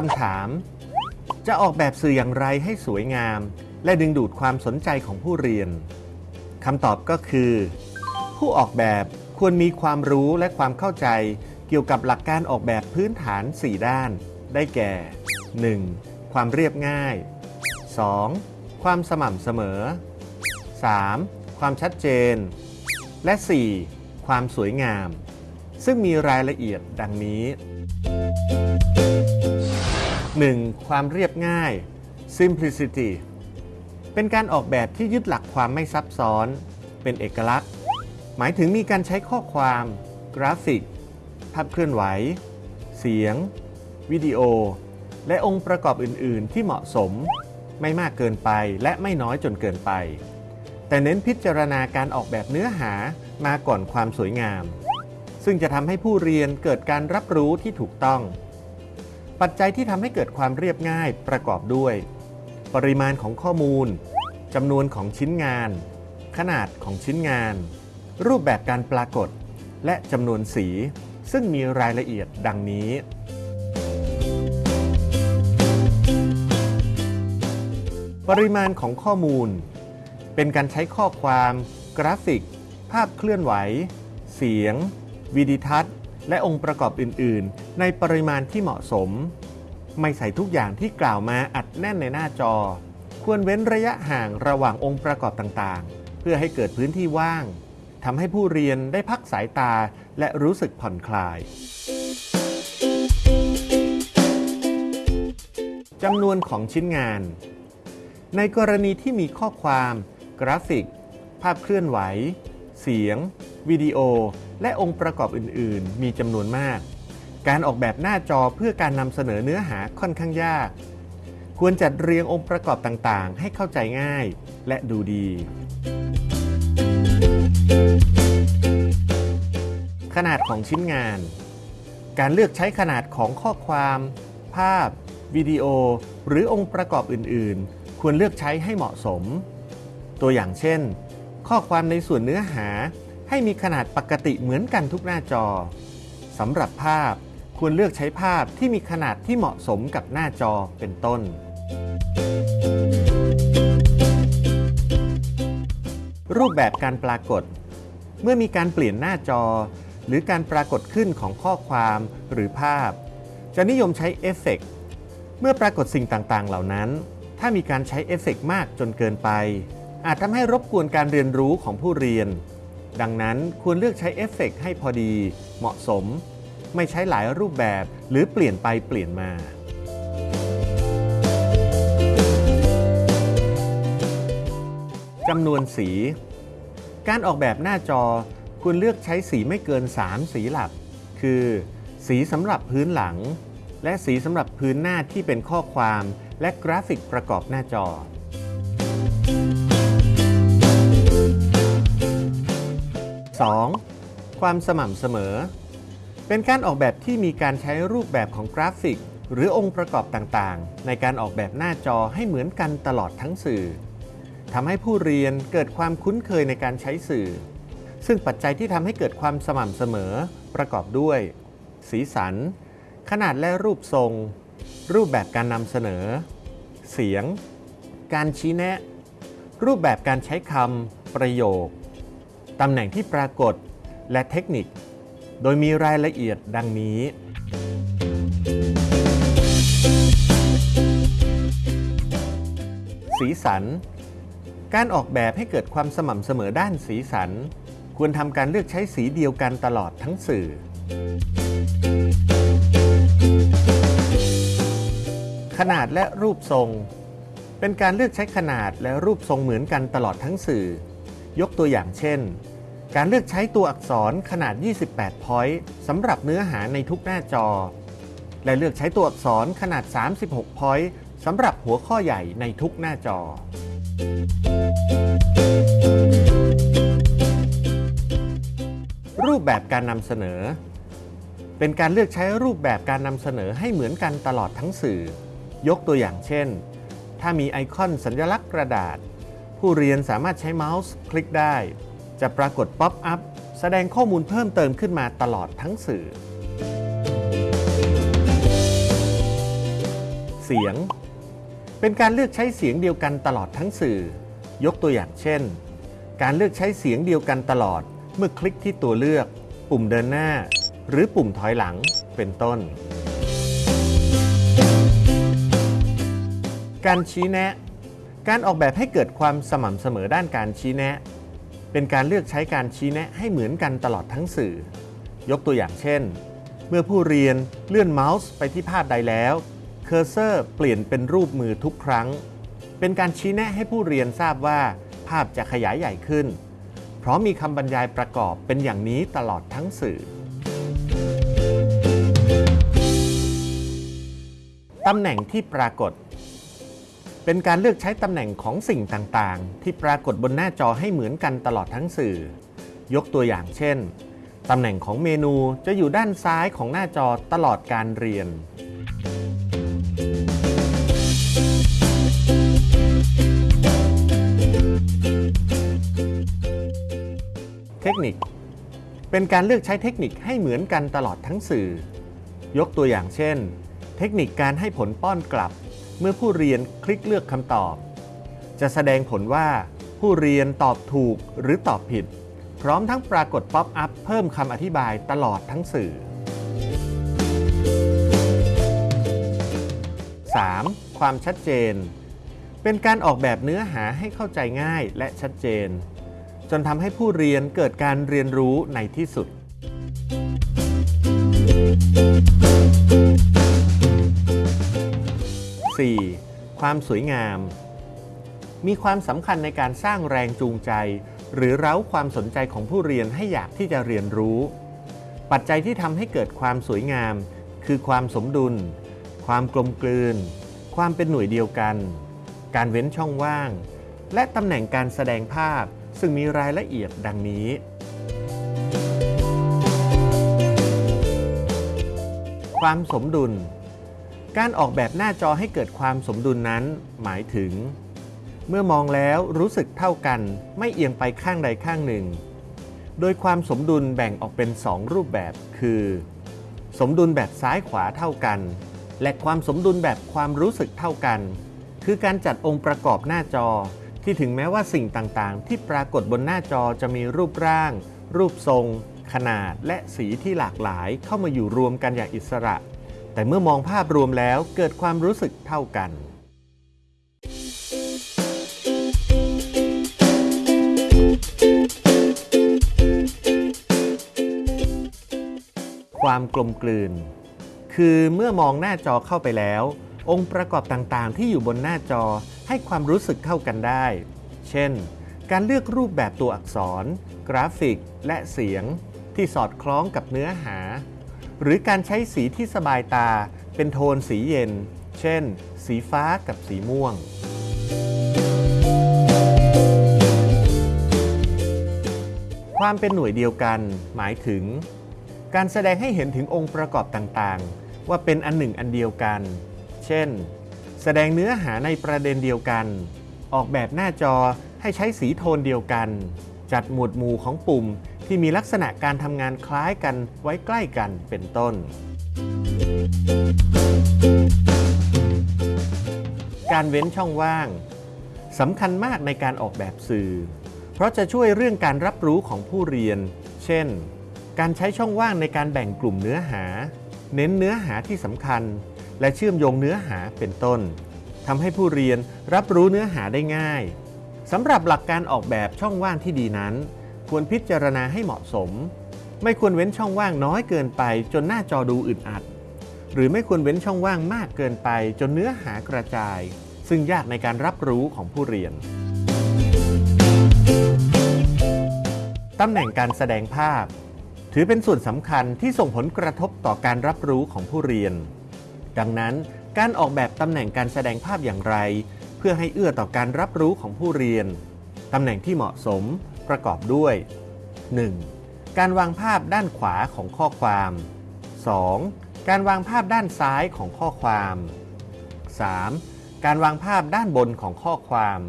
คำถาม จะออกแบบสื่ออย่างไรให้สวยงาม และดึงดูดความสนใจของผู้เรียนคำตอบก็คือ ผู้ออกแบบควรมีความรู้และความเข้าใจเกี่ยวกับหลักการออกแบบพื้นฐาน 4 ด้าน ได้แก่ 1. ความเรียบง่าย 2. ความสม่ำเสมอ 3. ความชัดเจน และ 4. ความสวยงาม ซึ่งมีรายละเอียดดังนี้ 1. ความเรียบง่าย simplicity เป็นการออกแบบที่ยึดหลักความไม่ซับซ้อน เป็นเอกลักษณ์ หมายถึงมีการใช้ข้อความ กราฟิก ภาพเคลื่อนไหว เสียง วิดีโอ และองค์ประกอบอื่น ๆ ที่เหมาะสม ไม่มากเกินไปและไม่น้อยจนเกินไป แต่เน้นพิจารณาการออกแบบเนื้อหามาก่อนความสวยงาม ซึ่งจะทำให้ผู้เรียนเกิดการรับรู้ที่ถูกต้อง ปัจจัยที่ทำให้เกิดความเรียบง่ายประกอบด้วย ปริมาณของข้อมูลจำนวนของชิ้นงาน ขนาดของชิ้นงาน รูปแบบการปรากฏ และจำนวนสี ซึ่งมีรายละเอียดดังนี้ ปริมาณของข้อมูล เป็นการใช้ข้อความ กราฟิก ภาพเคลื่อนไหว เสียง วิดีทัศน์ และองค์ประกอบอื่น ๆ ในปริมาณที่เหมาะสม ไม่ใส่ทุกอย่างที่กล่าวมาอัดแน่นในหน้าจอ ควรเว้นระยะห่างระหว่างองค์ประกอบต่างๆ เพื่อให้เกิดพื้นที่ว่างทำให้ผู้เรียนได้พักสายตาและรู้สึกผ่อนคลายจำนวนของชิ้นงาน ในกรณีที่มีข้อความ กราฟิก ภาพเคลื่อนไหว เสียง วิดีโอ และองค์ประกอบอื่น ๆ มีจำนวนมาก การออกแบบหน้าจอเพื่อการนำเสนอเนื้อหาค่อนข้างยาก ควรจัดเรียงองค์ประกอบต่าง ๆ ให้เข้าใจง่ายและดูดี ขนาดของชิ้นงาน การเลือกใช้ขนาดของข้อความ ภาพ วิดีโอ หรือองค์ประกอบอื่น ๆ ควรเลือกใช้ให้เหมาะสม ตัวอย่างเช่น ข้อความในส่วนเนื้อหา ให้มีขนาดปกติเหมือนกันทุกหน้าจอสำหรับภาพควรเลือกใช้ภาพที่มีขนาดที่เหมาะสมกับหน้าจอเป็นต้น รูปแบบการปรากฏ เมื่อมีการเปลี่ยนหน้าจอ หรือการปรากฏขึ้นของข้อความหรือภาพ จะนิยมใช้เอฟเฟกต์เมื่อปรากฏสิ่งต่างๆ เหล่านั้น ถ้ามีการใช้เอฟเฟกต์มากจนเกินไป อาจทำให้รบกวนการเรียนรู้ของผู้เรียน ดังนั้นควรเลือกใช้เอฟเฟกต์ให้พอดี เหมาะสม ไม่ใช้หลายรูปแบบหรือเปลี่ยนไปเปลี่ยนมา จำนวนสี การออกแบบหน้าจอควรเลือกใช้สีไม่เกิน 3 สีหลัก คือ สีสำหรับพื้นหลัง และสีสำหรับพื้นหน้าที่เป็นข้อความ และกราฟิกประกอบหน้าจอ 2. ความสม่ำเสมอ เป็นการออกแบบที่มีการใช้รูปแบบของกราฟิก หรือองค์ประกอบต่างๆ ในการออกแบบหน้าจอให้เหมือนกันตลอดทั้งสื่อทำให้ผู้เรียนเกิดความคุ้นเคยในการใช้สื่อ ซึ่งปัจจัยที่ทำให้เกิดความสม่ำเสมอ ประกอบด้วย สีสัน ขนาดและรูปทรง รูปแบบการนำเสนอ เสียง การชี้แนะ รูปแบบการใช้คำประโยค ตำแหน่งที่ปรากฏและเทคนิค โดยมีรายละเอียดดังนี้ สีสัน การออกแบบให้เกิดความสม่ำเสมอด้านสีสัน ควรทำการเลือกใช้สีเดียวกันตลอดทั้งสื่อ ขนาดและรูปทรง เป็นการเลือกใช้ขนาดและรูปทรงเหมือนกันตลอดทั้งสื่อ ยกตัวอย่างเช่น การเลือกใช้ตัวอักษรขนาด 28 point สำหรับเนื้อหาในทุกหน้าจอ และเลือกใช้ตัวอักษรขนาด 36 point สำหรับหัวข้อใหญ่ในทุกหน้าจอ รูปแบบการนำเสนอ เป็นการเลือกใช้รูปแบบการนำเสนอให้เหมือนกันตลอดทั้งสื่อ ยกตัวอย่างเช่น ถ้ามีไอคอนสัญลักษณ์กระดาษ ผู้เรียนสามารถใช้เมาส์คลิกได้ จะปรากฏป๊อปอัพแสดงข้อมูลเพิ่มเติมขึ้นมาตลอดทั้งสื่อ เสียง เป็นการเลือกใช้เสียงเดียวกันตลอดทั้งสื่อ ยกตัวอย่างเช่น การเลือกใช้เสียงเดียวกันตลอด เมื่อคลิกที่ตัวเลือก ปุ่มเดินหน้า หรือปุ่มถอยหลังเป็นต้น การชี้แนะ การออกแบบให้เกิดความสม่ำเสมอด้านการชี้แนะ เป็นการเลือกใช้การชี้แนะให้เหมือนกันตลอดทั้งสื่อ ยกตัวอย่างเช่น เมื่อผู้เรียนเลื่อนเมาส์ไปที่ภาพใดแล้วเคอร์เซอร์เปลี่ยนเป็นรูปมือทุกครั้ง เป็นการชี้แนะให้ผู้เรียนทราบว่าภาพจะขยายใหญ่ขึ้น เพราะมีคำบรรยายประกอบเป็นอย่างนี้ตลอดทั้งสื่อตำแหน่งที่ปรากฏ เป็นการเลือกใช้ตำแหน่งของสิ่งต่างๆ ที่ปรากฏบนหน้าจอให้เหมือนกันตลอดทั้งสื่อ ยกตัวอย่างเช่น ตำแหน่งของเมนูจะอยู่ด้านซ้ายของหน้าจอตลอดการเรียน เทคนิค เป็นการเลือกใช้เทคนิคให้เหมือนกันตลอดทั้งสื่อ ยกตัวอย่างเช่น เทคนิคการให้ผลป้อนกลับ เมื่อผู้เรียนคลิกเลือกคำตอบ จะแสดงผลว่าผู้เรียนตอบถูกหรือตอบผิด พร้อมทั้งปรากฏ pop-up เพิ่มคำอธิบายตลอดทั้งสื่อ 3. ความชัดเจน เป็นการออกแบบเนื้อหาให้เข้าใจง่ายและชัดเจน จนทำให้ผู้เรียนเกิดการเรียนรู้ในที่สุด 4. ความสวยงาม มีความสำคัญในการสร้างแรงจูงใจ หรือเร้าความสนใจของผู้เรียนให้อยากที่จะเรียนรู้ ปัจจัยที่ทำให้เกิดความสวยงาม คือความสมดุล ความกลมกลืน ความเป็นหน่วยเดียวกัน การเว้นช่องว่าง และตำแหน่งการแสดงภาพ ซึ่งมีรายละเอียดดังนี้ความสมดุล การออกแบบหน้าจอให้เกิดความสมดุลนั้น หมายถึง เมื่อมองแล้วรู้สึกเท่ากันไม่เอียงไปข้างใดข้างหนึ่ง โดยความสมดุลแบ่งออกเป็น 2 รูปแบบคือ สมดุลแบบซ้ายขวาเท่ากัน และความสมดุลแบบความรู้สึกเท่ากัน คือการจัดองค์ประกอบหน้าจอที่ถึงแม้ว่าสิ่งต่างๆ ที่ปรากฏบนหน้าจอจะมีรูปร่าง รูปทรง ขนาด และสีที่หลากหลายเข้ามาอยู่รวมกันอย่างอิสระ แต่เมื่อมองภาพรวมแล้วเกิดความรู้สึกเท่ากันความกลมกลืน คือเมื่อมองหน้าจอเข้าไปแล้ว องค์ประกอบต่างๆ ที่อยู่บนหน้าจอให้ความรู้สึกเข้ากันได้ เช่น การเลือกรูปแบบตัวอักษร กราฟิก และเสียง ที่สอดคล้องกับเนื้อหา หรือการใช้สีที่สบายตาเป็นโทนสีเย็น เช่น สีฟ้ากับสีม่วง ความเป็นหน่วยเดียวกันหมายถึง การแสดงให้เห็นถึงองค์ประกอบต่างๆ ว่าเป็นอันหนึ่งอันเดียวกัน เช่น แสดงเนื้อหาในประเด็นเดียวกัน ออกแบบหน้าจอให้ใช้สีโทนเดียวกัน จัดหมวดหมู่ของปุ่ม ที่มีลักษณะการทำงานคล้ายกันไว้ใกล้กันเป็นต้น การเว้นช่องว่างสำคัญมากในการออกแบบสื่อ เพราะจะช่วยเรื่องการรับรู้ของผู้เรียน เช่น การใช้ช่องว่างในการแบ่งกลุ่มเนื้อหา เน้นเนื้อหาที่สำคัญ และเชื่อมโยงเนื้อหาเป็นต้นทำให้ผู้เรียนรับรู้เนื้อหาได้ง่ายสำหรับหลักการออกแบบช่องว่างที่ดีนั้น ควรพิจารณาให้เหมาะสม ไม่ควรเว้นช่องว่างน้อยเกินไป จนหน้าจอดูอึดอัด หรือไม่ควรเว้นช่องว่างมากเกินไป จนเนื้อหากระจาย ซึ่งยากในการรับรู้ของผู้เรียนตำแหน่งการแสดงภาพ ถือเป็นส่วนสำคัญที่ส่งผลกระทบต่อการรับรู้ของผู้เรียน ดังนั้นการออกแบบตำแหน่งการแสดงภาพอย่างไร เพื่อให้เอื้อต่อการรับรู้ของผู้เรียน ตำแหน่งที่เหมาะสม ประกอบด้วย 1. การวางภาพด้านขวาของข้อความ 2. การวางภาพด้านซ้ายของข้อความ 3. การวางภาพด้านบนของข้อความ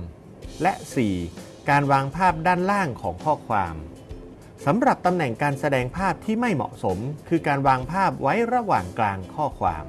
และ 4. การวางภาพด้านล่างของข้อความสำหรับตำแหน่งการแสดงภาพที่ไม่เหมาะสม คือการวางภาพไว้ระหว่างกลางข้อความ